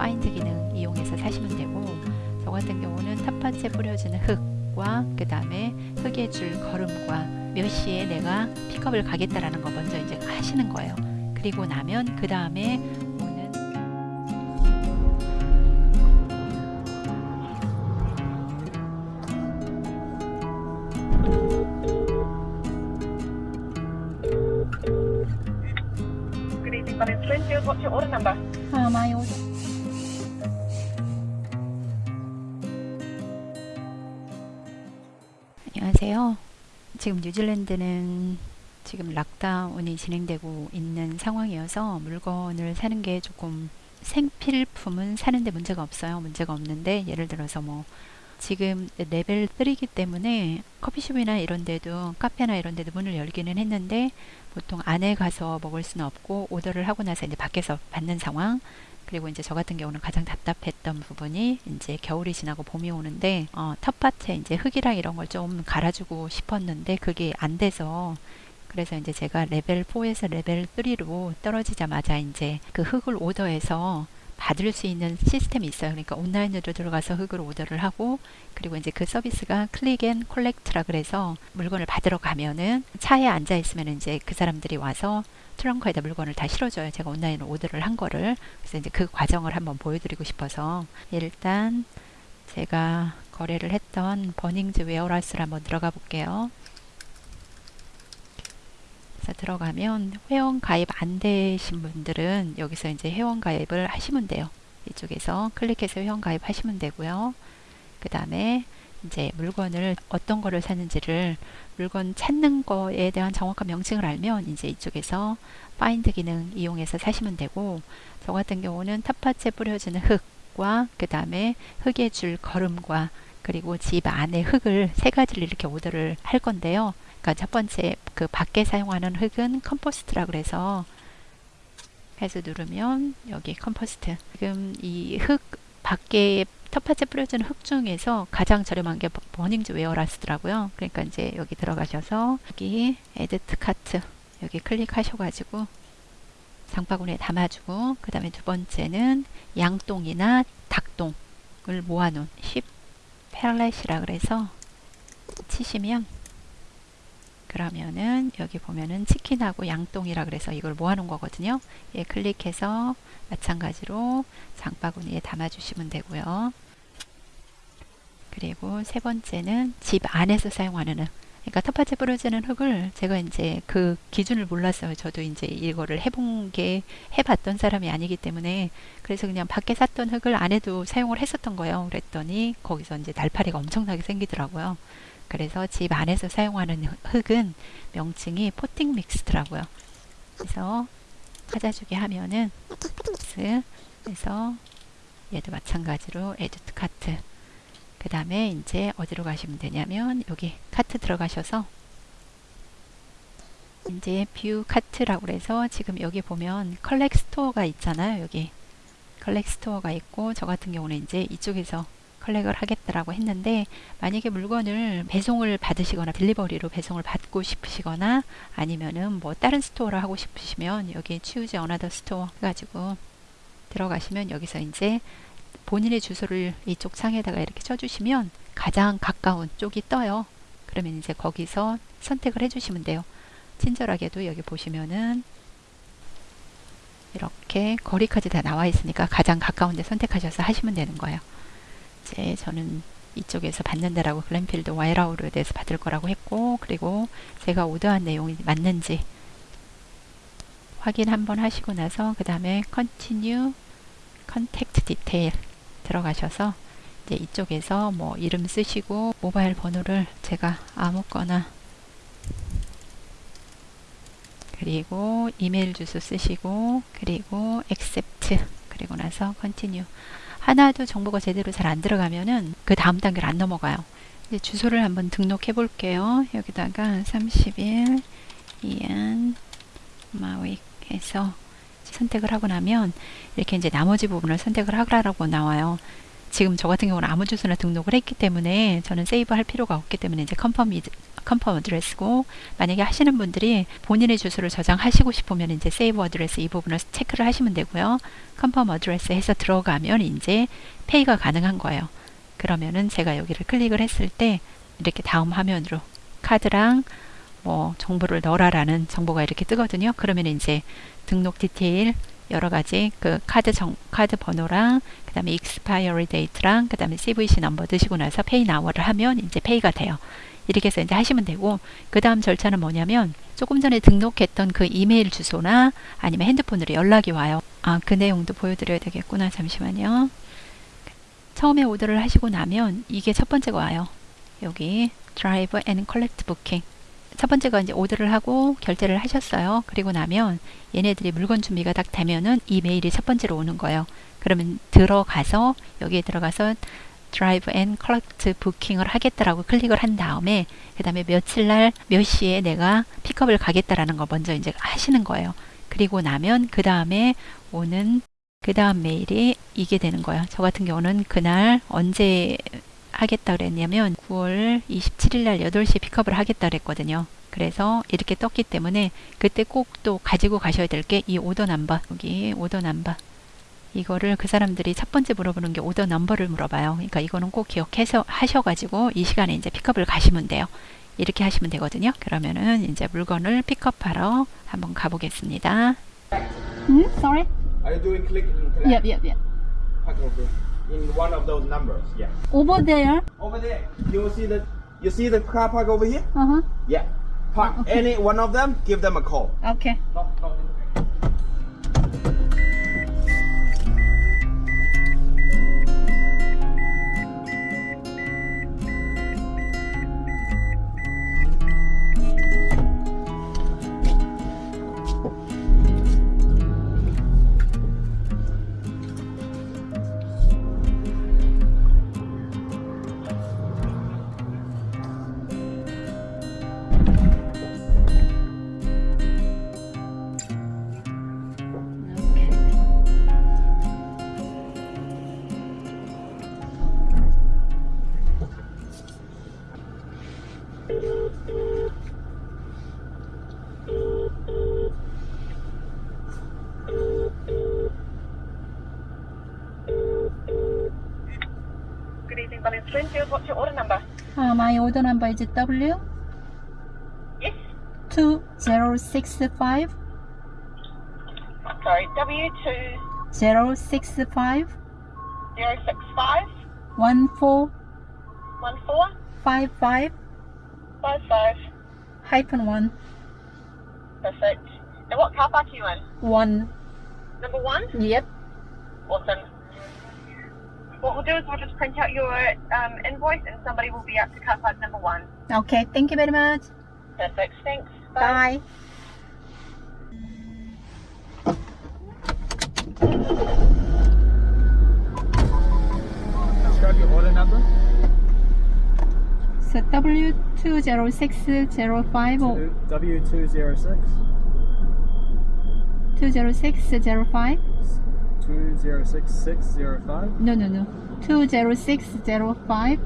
파인드 기능 이용해서 사시면 되고 저 같은 경우는 텃밭에 뿌려지는 흙과 그 다음에 흙에 줄 걸음과 몇 시에 내가 픽업을 가겠다라는 거 먼저 이제 하시는 거예요. 그리고 나면 그 다음에 오는 Good evening, my name's Linfield. What's your order number? 아, 마이 지금 뉴질랜드는 지금 lockdown이 진행되고 있는 상황이어서 물건을 사는 게 조금 생필품은 사는데 문제가 없어요. 문제가 없는데 예를 들어서 뭐 지금 레벨 3이기 때문에 커피숍이나 이런 데도 카페나 이런 데도 문을 열기는 했는데 보통 안에 가서 먹을 수는 없고 오더를 하고 나서 이제 밖에서 받는 상황. 그리고 이제 저 같은 경우는 가장 답답했던 부분이 이제 겨울이 지나고 봄이 오는데 어, 텃밭에 이제 흙이랑 이런 걸 좀 갈아주고 싶었는데 그게 안 돼서 그래서 이제 제가 레벨 4에서 레벨 3로 떨어지자마자 이제 그 흙을 오더해서 받을 수 있는 시스템이 있어요. 그러니까 온라인으로 들어가서 흙을 오더를 하고 그리고 이제 그 서비스가 Click and Collect라 그래서 물건을 받으러 가면은 차에 앉아 있으면 이제 그 사람들이 와서 트렁크에다 물건을 다 실어줘요. 제가 온라인으로 오더를 한 거를. 그래서 이제 그 과정을 한번 보여드리고 싶어서 일단 제가 거래를 했던 버닝즈 웨어라스를 한번 들어가 볼게요. 그래서 들어가면 회원 가입 안 되신 분들은 여기서 이제 회원 가입을 하시면 돼요. 이쪽에서 클릭해서 회원 가입 하시면 되고요. 그 다음에 이제 물건을 어떤 거를 사는지를 물건 찾는 거에 대한 정확한 명칭을 알면 이제 이쪽에서 find 기능 이용해서 사시면 되고 저 같은 경우는 텃밭에 뿌려지는 흙과 그 다음에 흙에 줄 거름과 그리고 집 안에 흙을 세 가지를 이렇게 오더를 할 건데요. 그러니까 첫 번째 그 밖에 사용하는 흙은 compost라 그래서 해서 누르면 여기 compost 지금 이 흙 밖에 텃밭에 뿌려지는 흙 중에서 가장 저렴한 게 Bunnings Warehouse더라고요. 그러니까 이제 여기 들어가셔서 여기 Add to Cart 여기 클릭하셔가지고 장바구니에 담아주고 그 다음에 두 번째는 양똥이나 닭똥을 모아놓은 10 펠렛이라 그래서 치시면 그러면은 여기 보면은 치킨하고 양똥이라 그래서 이걸 모아놓은 거거든요. 예, 클릭해서 마찬가지로 장바구니에 담아주시면 되고요. 그리고 세 번째는 집 안에서 사용하는 흙. 그러니까 텃밭에 뿌려지는 흙을 제가 이제 그 기준을 몰랐어요. 저도 이제 이거를 해본 게 해봤던 사람이 아니기 때문에 그래서 그냥 밖에 샀던 흙을 안에도 사용을 했었던 거예요. 그랬더니 거기서 이제 날파리가 엄청나게 생기더라고요. 그래서 집 안에서 사용하는 흙은 명칭이 포팅 믹스더라고요. 그래서 찾아주게 하면은 그래서 얘도 마찬가지로 에듀트 카트 그 다음에 이제 어디로 가시면 되냐면 여기 카트 들어가셔서 이제 View Cart라고 그래서 지금 여기 보면 collect store가 있잖아요 여기 collect store가 있고 저 같은 경우는 이제 이쪽에서 collect를 하겠다라고 했는데 만약에 물건을 배송을 받으시거나 delivery로 배송을 받고 싶으시거나 아니면은 뭐 다른 store를 하고 싶으시면 여기 choose another store 해가지고 들어가시면 여기서 이제 본인의 주소를 이쪽 창에다가 이렇게 쳐주시면 가장 가까운 쪽이 떠요. 그러면 이제 거기서 선택을 해주시면 돼요. 친절하게도 여기 보시면은 이렇게 거리까지 다 나와 있으니까 가장 가까운 데 선택하셔서 하시면 되는 거예요. 이제 저는 이쪽에서 받는다라고 글램필드 와이라우르에 대해서 받을 거라고 했고 그리고 제가 오더한 내용이 맞는지 확인 한번 하시고 나서 그 다음에 continue contact detail 들어가셔서 이제 이쪽에서 뭐 이름 쓰시고 모바일 번호를 제가 아무거나 그리고 이메일 주소 쓰시고 그리고 accept 그리고 나서 continue 하나도 정보가 제대로 잘 안 들어가면은 그 다음 단계를 안 넘어가요. 이제 주소를 한번 등록해 볼게요. 여기다가 30일 이안 마윅 해서 선택을 하고 나면 이렇게 이제 나머지 부분을 선택을 하라고 나와요. 지금 저 같은 경우는 아무 주소나 등록을 했기 때문에 저는 save 할 필요가 없기 때문에 이제 confirm 이 confirm address고 만약에 하시는 분들이 본인의 주소를 저장하시고 싶으면 이제 save address 이 부분을 체크를 하시면 되고요. confirm address 해서 들어가면 이제 pay가 가능한 거예요. 그러면은 제가 여기를 클릭을 했을 때 이렇게 다음 화면으로 카드랑 뭐 정보를 넣어라라는 정보가 이렇게 뜨거든요. 그러면 이제 등록 디테일 여러 가지 그 카드 정 카드 번호랑 그다음에 expiry date랑 그다음에 CVC 넘버 드시고 나서 Pay Now를 하면 이제 pay가 돼요. 이렇게 해서 이제 하시면 되고 그 다음 절차는 뭐냐면 조금 전에 등록했던 그 이메일 주소나 아니면 핸드폰으로 연락이 와요. 아 그 내용도 보여드려야 되겠구나. 잠시만요. 처음에 오더를 하시고 나면 이게 첫 번째가 와요. 여기 Drive and Collect Booking. 첫 번째가 이제 오더를 하고 결제를 하셨어요. 그리고 나면 얘네들이 물건 준비가 딱 되면은 이 메일이 첫 번째로 오는 거예요. 그러면 들어가서 여기에 들어가서 Drive and Collect Booking을 하겠다라고 클릭을 한 다음에 그 다음에 며칠 날 몇 시에 내가 픽업을 가겠다라는 걸 먼저 이제 하시는 거예요. 그리고 나면 그 다음에 오는 그 다음 메일이 이게 되는 거예요. 저 같은 경우는 그날 언제 하겠다 그랬냐면 9월 27일 날 8시에 픽업을 하겠다 그랬거든요. 그래서 이렇게 떴기 때문에 그때 꼭 또 가지고 가셔야 될 게 이 order number 여기 order number 이거를 그 사람들이 첫 번째 물어보는 게 order number를 물어봐요. 그러니까 이거는 꼭 기억해서 하셔가지고 이 시간에 이제 픽업을 가시면 돼요. 이렇게 하시면 되거든요. 그러면은 이제 물건을 픽업하러 한번 가보겠습니다. Hmm? Sorry? Are you doing click and collect? Yep, yep, yep. In one of those numbers. Yeah. Over there. Over there, you will see the you see the car park over here. Uh huh. Yeah. Park any one of them. Give them a call. Okay. No. Good evening, Bunny Springfield. What's your order number? Uh, my order number is W Yes. two zero six five Sorry, W two zero six five zero six five one four one four five five five five. hyphen one Perfect. And what car park are you in? one. Number one. Yep. Awesome. What we'll do is we'll just print out your um, invoice and somebody will be out to car park number one. Okay. Thank you very much. Perfect. Thanks. Bye. Describe your order number. So W two zero six zero five or W two zero six two zero six zero five. 206605? No, no, no. Two zero six zero five.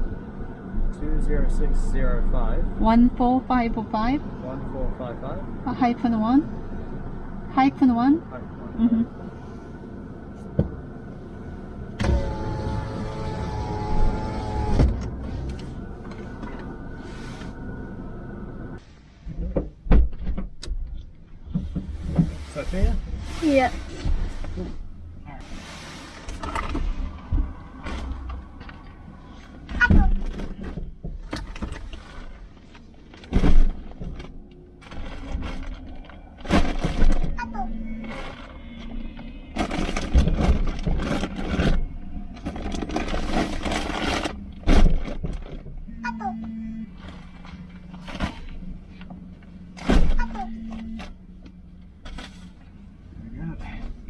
Two zero six zero five. One four five five. One four five five. Uh, hyphen 1. Hyphen 1. Hyphen 1. Mm -hmm. Sophia? Yeah.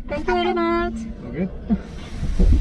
Thank you very much. Okay.